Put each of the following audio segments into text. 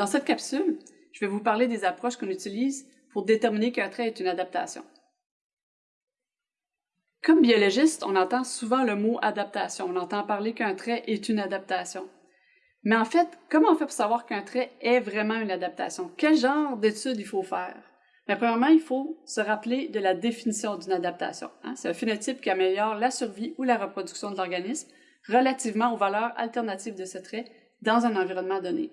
Dans cette capsule, je vais vous parler des approches qu'on utilise pour déterminer qu'un trait est une adaptation. Comme biologiste, on entend souvent le mot adaptation. On entend parler qu'un trait est une adaptation. Mais en fait, comment on fait pour savoir qu'un trait est vraiment une adaptation? Quel genre d'études il faut faire? Mais premièrement, il faut se rappeler de la définition d'une adaptation. Hein? C'est un phénotype qui améliore la survie ou la reproduction de l'organisme relativement aux valeurs alternatives de ce trait dans un environnement donné.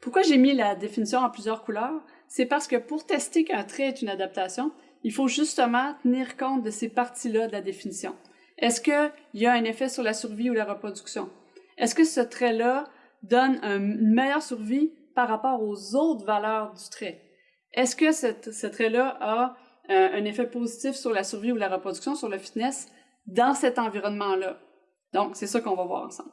Pourquoi j'ai mis la définition en plusieurs couleurs? C'est parce que pour tester qu'un trait est une adaptation, il faut justement tenir compte de ces parties-là de la définition. Est-ce qu'il y a un effet sur la survie ou la reproduction? Est-ce que ce trait-là donne une meilleure survie par rapport aux autres valeurs du trait? Est-ce que ce trait-là a euh, un effet positif sur la survie ou la reproduction, sur le fitness, dans cet environnement-là? Donc, c'est ça qu'on va voir ensemble.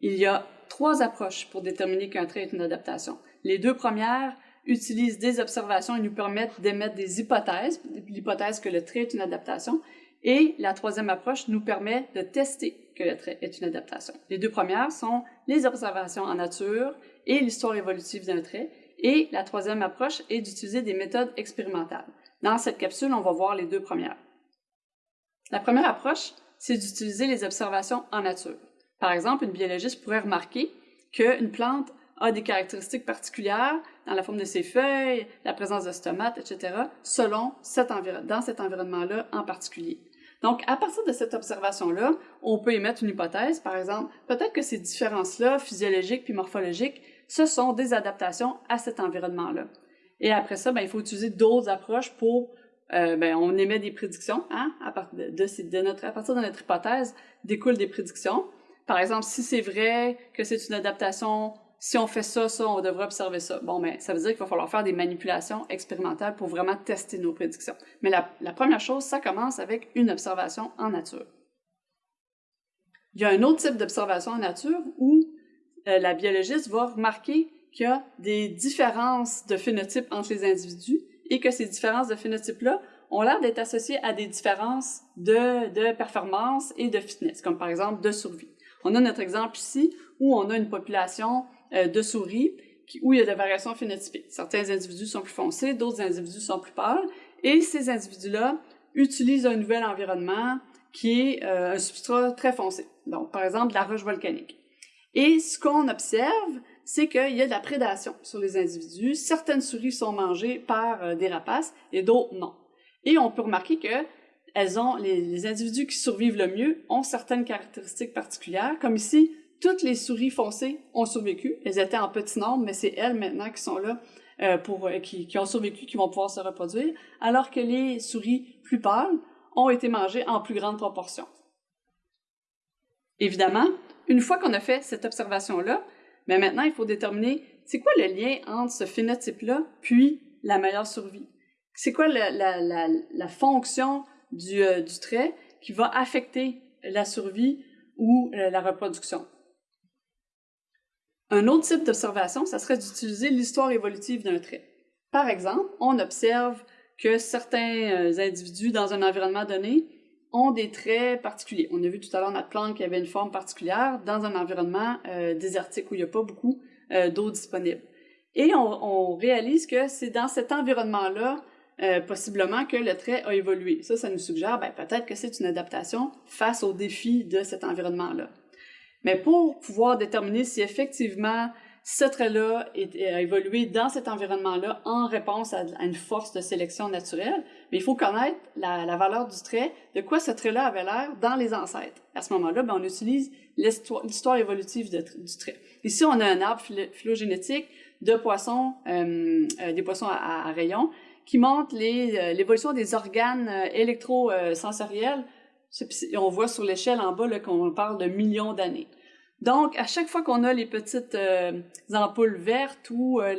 Il y a trois approches pour déterminer qu'un trait est une adaptation. Les deux premières utilisent des observations et nous permettent d'émettre des hypothèses, l'hypothèse que le trait est une adaptation, et la troisième approche nous permet de tester que le trait est une adaptation. Les deux premières sont les observations en nature et l'histoire évolutive d'un trait, et la troisième approche est d'utiliser des méthodes expérimentales. Dans cette capsule, on va voir les deux premières. La première approche, c'est d'utiliser les observations en nature. Par exemple, une biologiste pourrait remarquer qu'une plante a des caractéristiques particulières dans la forme de ses feuilles, la présence de stomates, etc., selon cet dans cet environnement-là en particulier. Donc, à partir de cette observation-là, on peut émettre une hypothèse, par exemple, peut-être que ces différences-là, physiologiques puis morphologiques, ce sont des adaptations à cet environnement-là. Et après ça, ben, il faut utiliser d'autres approches pour, euh, ben, on émet des prédictions, hein, à, partir de, de, notre, à partir de notre hypothèse, découlent des prédictions. Par exemple, si c'est vrai que c'est une adaptation si on fait ça, ça, on devrait observer ça. Bon, mais ça veut dire qu'il va falloir faire des manipulations expérimentales pour vraiment tester nos prédictions. Mais la, première chose, ça commence avec une observation en nature. Il y a un autre type d'observation en nature où euh, la biologiste va remarquer qu'il y a des différences de phénotypes entre les individus et que ces différences de phénotypes-là ont l'air d'être associées à des différences de, de performance et de fitness, comme par exemple de survie. On a notre exemple ici où on a une population euh, de souris où il y a des variations phénotypiques. Certains individus sont plus foncés, d'autres individus sont plus pâles, et ces individus-là utilisent un nouvel environnement qui est euh, un substrat très foncé, donc par exemple de la roche volcanique. Et ce qu'on observe, c'est qu'il y a de la prédation sur les individus. Certaines souris sont mangées par euh, des rapaces et d'autres non. Et on peut remarquer que elles ont, les, individus qui survivent le mieux ont certaines caractéristiques particulières, comme ici, toutes les souris foncées ont survécu. Elles étaient en petit nombre, mais c'est elles maintenant qui sont là euh, pour euh, qui, ont survécu, qui vont pouvoir se reproduire, alors que les souris plus pâles ont été mangées en plus grande proportion. Évidemment, une fois qu'on a fait cette observation-là, mais ben maintenant il faut déterminer c'est quoi le lien entre ce phénotype-là puis la meilleure survie? C'est quoi la, la fonction du, euh, du, trait qui va affecter la survie ou la reproduction. Un autre type d'observation, ça serait d'utiliser l'histoire évolutive d'un trait. Par exemple, on observe que certains euh, individus dans un environnement donné ont des traits particuliers. On a vu tout à l'heure notre plante qui avait une forme particulière dans un environnement euh, désertique où il n'y a pas beaucoup euh, d'eau disponible. Et on, on réalise que c'est dans cet environnement-là, possiblement, que le trait a évolué. Ça, ça nous suggère ben, peut-être que c'est une adaptation face aux défis de cet environnement-là. Mais pour pouvoir déterminer si effectivement ce trait-là a évolué dans cet environnement-là en réponse à, une force de sélection naturelle, mais il faut connaître la, valeur du trait, de quoi ce trait-là avait l'air dans les ancêtres. À ce moment-là, ben, on utilise l'histoire évolutive du trait. Ici, on a un arbre phylogénétique de poissons, euh, euh, des poissons à, rayons, qui montre euh, l'évolution des organes électrosensoriels on voit sur l'échelle en bas qu'on parle de millions d'années. Donc, à chaque fois qu'on a les petites euh, ampoules vertes ou euh,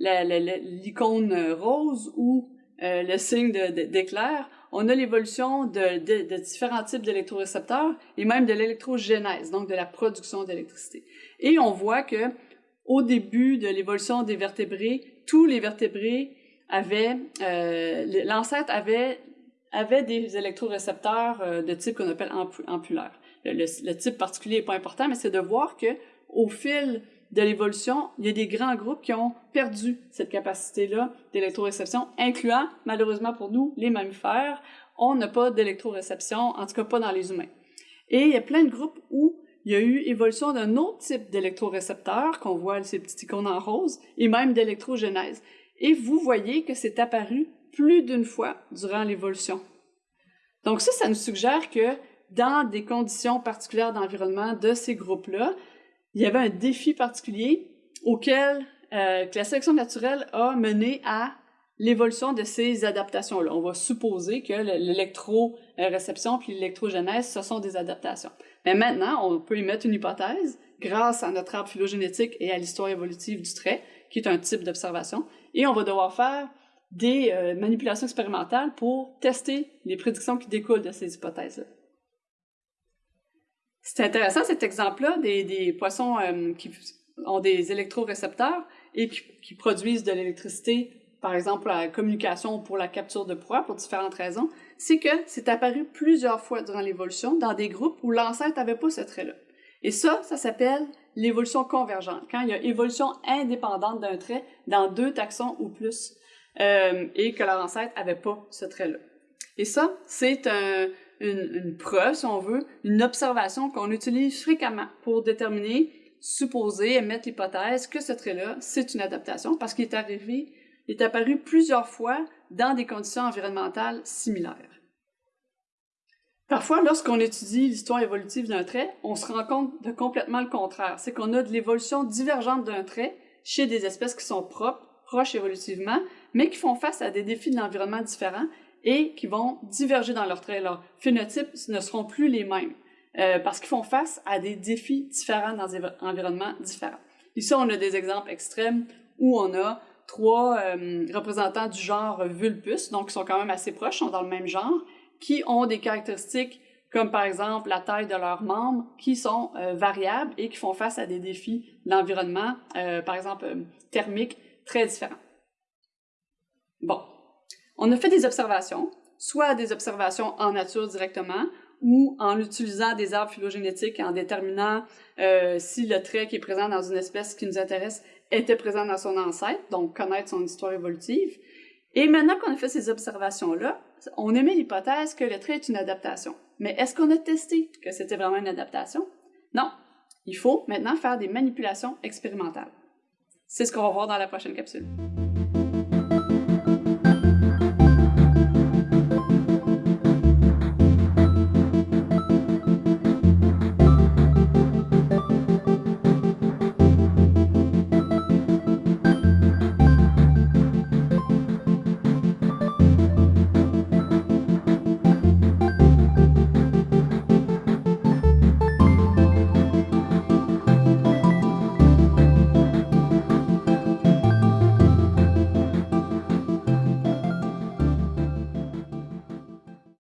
l'icône rose ou euh, le signe d'éclair, on a l'évolution de, de, différents types d'électrorécepteurs et même de l'électrogénèse, donc de la production d'électricité. Et on voit que au début de l'évolution des vertébrés, tous les vertébrés avaient, l'ancêtre avait avait des électrorécepteurs euh, de type qu'on appelle ampulaire. Le, le, type particulier n'est pas important, mais c'est de voir que au fil de l'évolution, il y a des grands groupes qui ont perdu cette capacité-là d'électroréception, incluant, malheureusement pour nous, les mammifères. On n'a pas d'électroréception, en tout cas pas dans les humains. Et il y a plein de groupes où il y a eu évolution d'un autre type d'électrorécepteur, qu'on voit ces petites icônes en rose, et même d'électrogenèse. Et vous voyez que c'est apparu plus d'une fois durant l'évolution. Donc ça, ça nous suggère que dans des conditions particulières d'environnement de ces groupes-là, il y avait un défi particulier auquel euh, que la sélection naturelle a mené à l'évolution de ces adaptations-là. On va supposer que l'électroréception puis l'électrogenèse, ce sont des adaptations. Mais maintenant, on peut y mettre une hypothèse grâce à notre arbre phylogénétique et à l'histoire évolutive du trait, qui est un type d'observation, et on va devoir faire des euh, manipulations expérimentales pour tester les prédictions qui découlent de ces hypothèses-là. C'est intéressant cet exemple-là des, poissons euh, qui ont des électrorécepteurs et qui, produisent de l'électricité, par exemple pour la communication ou pour la capture de proie pour différentes raisons. C'est que c'est apparu plusieurs fois durant l'évolution dans des groupes où l'ancêtre n'avait pas ce trait-là. Et ça, ça s'appelle l'évolution convergente, quand il y a évolution indépendante d'un trait dans deux taxons ou plus, euh, et que leur ancêtre n'avait pas ce trait-là. Et ça, c'est un, une, preuve, si on veut, une observation qu'on utilise fréquemment pour déterminer, supposer, émettre l'hypothèse que ce trait-là, c'est une adaptation parce qu'il est arrivé, il est apparu plusieurs fois dans des conditions environnementales similaires. Parfois, lorsqu'on étudie l'histoire évolutive d'un trait, on se rend compte de complètement le contraire. C'est qu'on a de l'évolution divergente d'un trait chez des espèces qui sont propres, proches évolutivement, mais qui font face à des défis de l'environnement différents et qui vont diverger dans leurs traits. Leurs phénotypes ne seront plus les mêmes euh, parce qu'ils font face à des défis différents dans des environnements différents. Ici, on a des exemples extrêmes où on a trois euh, représentants du genre Vulpus, donc qui sont quand même assez proches, sont dans le même genre, qui ont des caractéristiques comme par exemple la taille de leurs membres, qui sont euh, variables et qui font face à des défis d'environnement, par exemple thermiques, très différents. Bon, on a fait des observations, soit des observations en nature directement, ou en utilisant des arbres phylogénétiques en déterminant euh, si le trait qui est présent dans une espèce qui nous intéresse était présent dans son ancêtre, donc connaître son histoire évolutive. Et maintenant qu'on a fait ces observations-là, on émet l'hypothèse que le trait est une adaptation. Mais est-ce qu'on a testé que c'était vraiment une adaptation? Non. Il faut maintenant faire des manipulations expérimentales. C'est ce qu'on va voir dans la prochaine capsule.